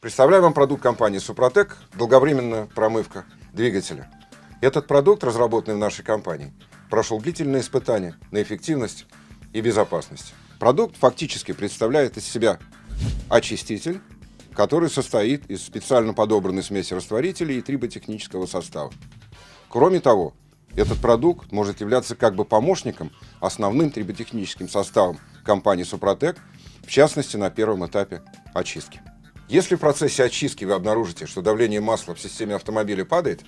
Представляю вам продукт компании «Супротек» – долговременная промывка двигателя. Этот продукт, разработанный в нашей компании, прошел длительные испытания на эффективность и безопасность. Продукт фактически представляет из себя очиститель, который состоит из специально подобранной смеси растворителей и триботехнического состава. Кроме того, этот продукт может являться как бы помощником основным триботехническим составом компании «Супротек», в частности, на первом этапе очистки. Если в процессе очистки вы обнаружите, что давление масла в системе автомобиля падает,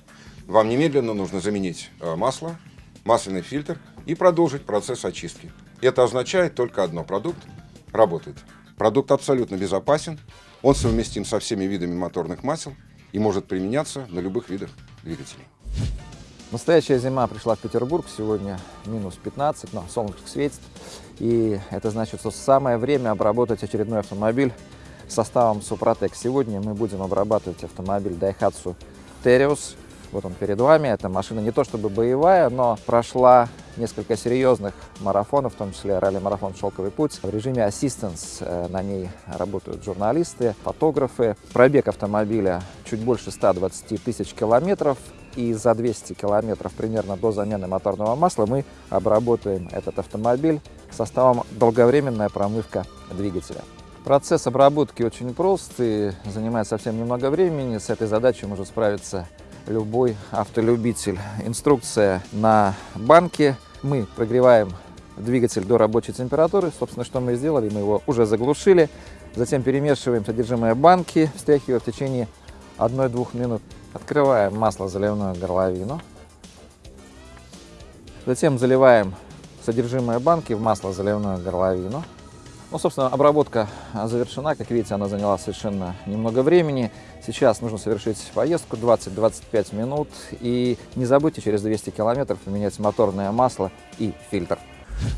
вам немедленно нужно заменить э, масло, масляный фильтр и продолжить процесс очистки. Это означает только одно – продукт работает. Продукт абсолютно безопасен, он совместим со всеми видами моторных масел и может применяться на любых видах двигателей. Настоящая зима пришла в Петербург, сегодня минус 15, но солнышко светит. И это значит, что самое время обработать очередной автомобиль составом Супротек. Сегодня мы будем обрабатывать автомобиль Daihatsu Terios. Вот он перед вами. Эта машина не то чтобы боевая, но прошла несколько серьезных марафонов, в том числе ралли-марафон «Шелковый путь». В режиме assistance э, на ней работают журналисты, фотографы. Пробег автомобиля чуть больше 120 тысяч километров. И за 200 километров примерно до замены моторного масла мы обработаем этот автомобиль составом долговременная промывка двигателя. Процесс обработки очень прост и занимает совсем немного времени. С этой задачей может справиться любой автолюбитель. Инструкция на банке. Мы прогреваем двигатель до рабочей температуры. Собственно, что мы сделали? Мы его уже заглушили. Затем перемешиваем содержимое банки, встряхивая в течение 1-2 минут. Открываем масло заливную горловину. Затем заливаем содержимое банки в масло заливную горловину. Ну, собственно, обработка завершена. Как видите, она заняла совершенно немного времени. Сейчас нужно совершить поездку 20-25 минут. И не забудьте через 200 километров поменять моторное масло и фильтр.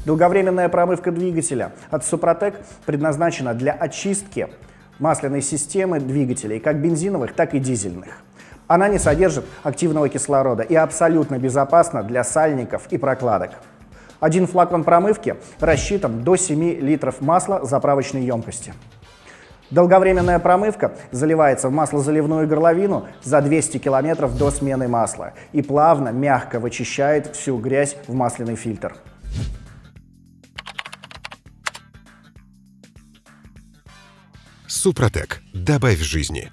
Долговременная промывка двигателя от Супротек предназначена для очистки масляной системы двигателей, как бензиновых, так и дизельных. Она не содержит активного кислорода и абсолютно безопасна для сальников и прокладок. Один флакон промывки рассчитан до 7 литров масла заправочной емкости. Долговременная промывка заливается в маслозаливную горловину за 200 километров до смены масла и плавно, мягко вычищает всю грязь в масляный фильтр. Супротек. Добавь жизни.